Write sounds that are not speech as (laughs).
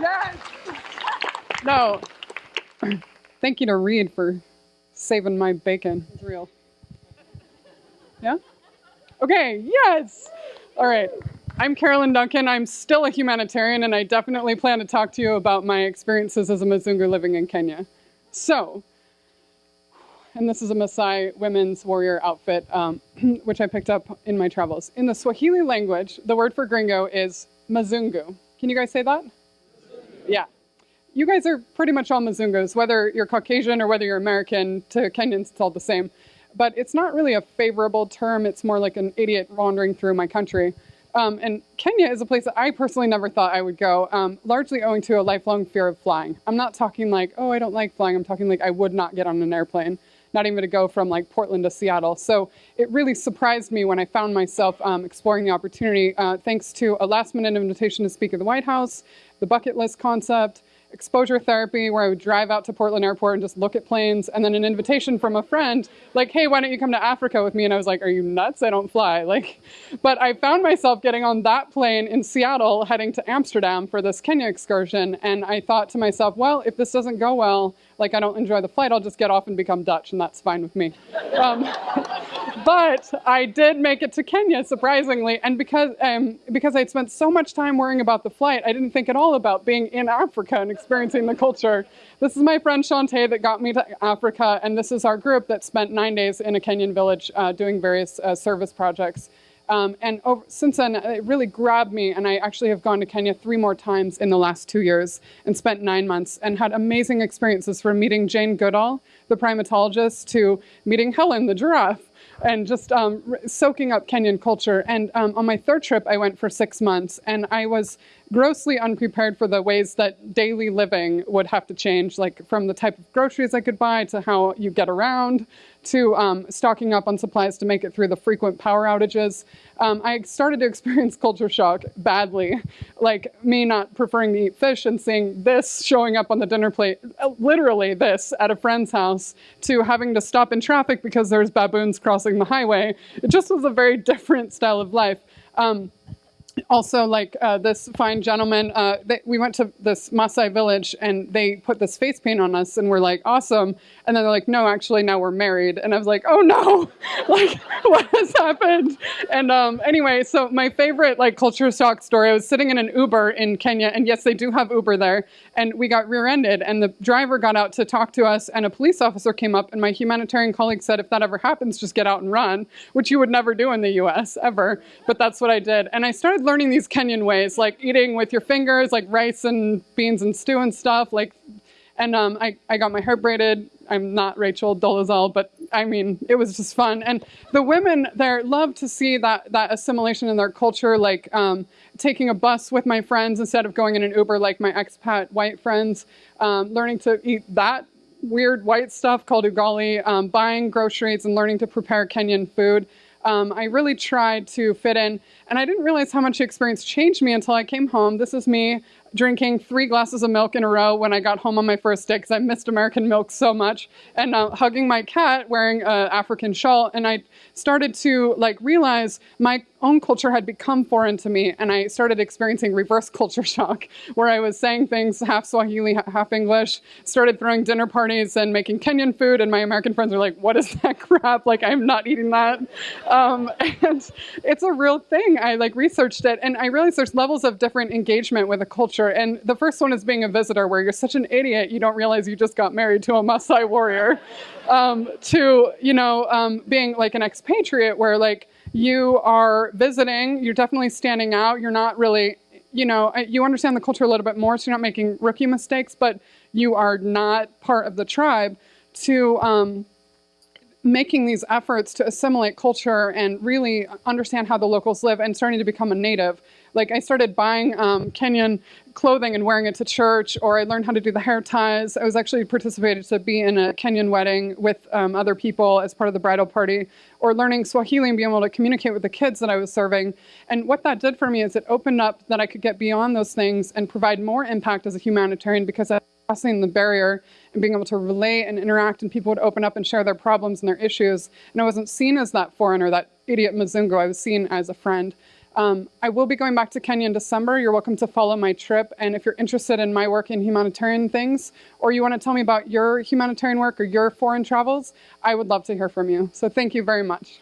Yes. No. (clears throat) Thank you to Reed for saving my bacon. It's real. Yeah? Okay, yes. All right. I'm Carolyn Duncan. I'm still a humanitarian, and I definitely plan to talk to you about my experiences as a Mzungu living in Kenya. So, and this is a Maasai women's warrior outfit, um, (clears throat) which I picked up in my travels. In the Swahili language, the word for gringo is Mzungu. Can you guys say that? Yeah. You guys are pretty much all Mzungus, whether you're Caucasian or whether you're American, to Kenyans it's all the same. But it's not really a favorable term, it's more like an idiot wandering through my country. Um, and Kenya is a place that I personally never thought I would go, um, largely owing to a lifelong fear of flying. I'm not talking like, oh, I don't like flying. I'm talking like I would not get on an airplane, not even to go from like Portland to Seattle. So it really surprised me when I found myself um, exploring the opportunity, uh, thanks to a last minute invitation to speak at the White House, the bucket list concept, exposure therapy where I would drive out to Portland Airport and just look at planes, and then an invitation from a friend, like, hey, why don't you come to Africa with me? And I was like, are you nuts? I don't fly. (laughs) Like, but I found myself getting on that plane in Seattle, heading to Amsterdam for this Kenya excursion, and I thought to myself, well, if this doesn't go well, like I don't enjoy the flight, I'll just get off and become Dutch, and that's fine with me. Um, (laughs) but I did make it to Kenya, surprisingly, and because um, because I'd spent so much time worrying about the flight, I didn't think at all about being in Africa and experiencing the culture. This is my friend Shantae that got me to Africa, and this is our group that spent nine days in a Kenyan village uh, doing various uh, service projects. Um, and over, since then, it really grabbed me, and I actually have gone to Kenya three more times in the last two years and spent nine months and had amazing experiences from meeting Jane Goodall, the primatologist, to meeting Helen, the giraffe, and just um, soaking up Kenyan culture. And um, on my third trip, I went for six months, and I was grossly unprepared for the ways that daily living would have to change, like from the type of groceries I could buy to how you get around to um, stocking up on supplies to make it through the frequent power outages. Um, I started to experience (laughs) culture shock badly, like me not preferring to eat fish and seeing this showing up on the dinner plate, uh, literally this at a friend's house, to having to stop in traffic because there's baboons crossing the highway. It just was a very (laughs) different style of life. Um, also like uh, this fine gentleman, uh, they, we went to this Maasai village and they put this face paint on us and we're like, awesome. And then they're like, no, actually now we're married. And I was like, oh no, (laughs) like (laughs) what has happened? And um, anyway, so my favorite like culture shock story, I was sitting in an Uber in Kenya and yes, they do have Uber there. And we got rear-ended and the driver got out to talk to us and a police officer came up and my humanitarian colleague said, if that ever happens, just get out and run, which you would never do in the US ever. But that's what I did. And I started learning these Kenyan ways, like eating with your fingers, like rice and beans and stew and stuff. Like, and um, I, I got my hair braided. I'm not Rachel Dolezal, but I mean, it was just fun. And the women there love to see that, that assimilation in their culture, like um, taking a bus with my friends instead of going in an Uber like my expat white friends, um, learning to eat that weird white stuff called ugali, um, buying groceries and learning to prepare Kenyan food. Um, I really tried to fit in, and I didn't realize how much the experience changed me until I came home. This is me drinking three glasses of milk in a row when I got home on my first day because I missed American milk so much, and uh, hugging my cat wearing an African shawl, and I started to like realize my own culture had become foreign to me, and I started experiencing reverse culture (laughs) shock, where I was saying things half Swahili, half English, started throwing dinner parties and making Kenyan food, and my American friends were like, what is that (laughs) crap? Like, I'm not eating that. Um, (laughs) and it's a real thing. I like researched it, and I realized there's levels of different engagement with a culture, and the first one is being a visitor, where you're such an idiot, you don't realize you just got married to a Maasai warrior, um, to, you know, um, being like an expatriate, where like, you are visiting, you're definitely standing out, you're not really, you know, you understand the culture a little bit more, so you're not making rookie mistakes, but you are not part of the tribe to um, making these efforts to assimilate culture and really understand how the locals live and starting to become a native. Like I started buying um, Kenyan clothing and wearing it to church, or I learned how to do the hair ties. I was actually participated to be in a Kenyan wedding with um, other people as part of the bridal party, or learning Swahili and being able to communicate with the kids that I was serving. And what that did for me is it opened up that I could get beyond those things and provide more impact as a humanitarian because I crossing the barrier and being able to relate and interact and people would open up and share their problems and their issues. And I wasn't seen as that foreigner, that idiot Mzungu, I was seen as a friend. Um, I will be going back to Kenya in December. You're welcome to follow my trip. And if you're interested in my work in humanitarian things, or you want to tell me about your humanitarian work or your foreign travels, I would love to hear from you. So thank you very much.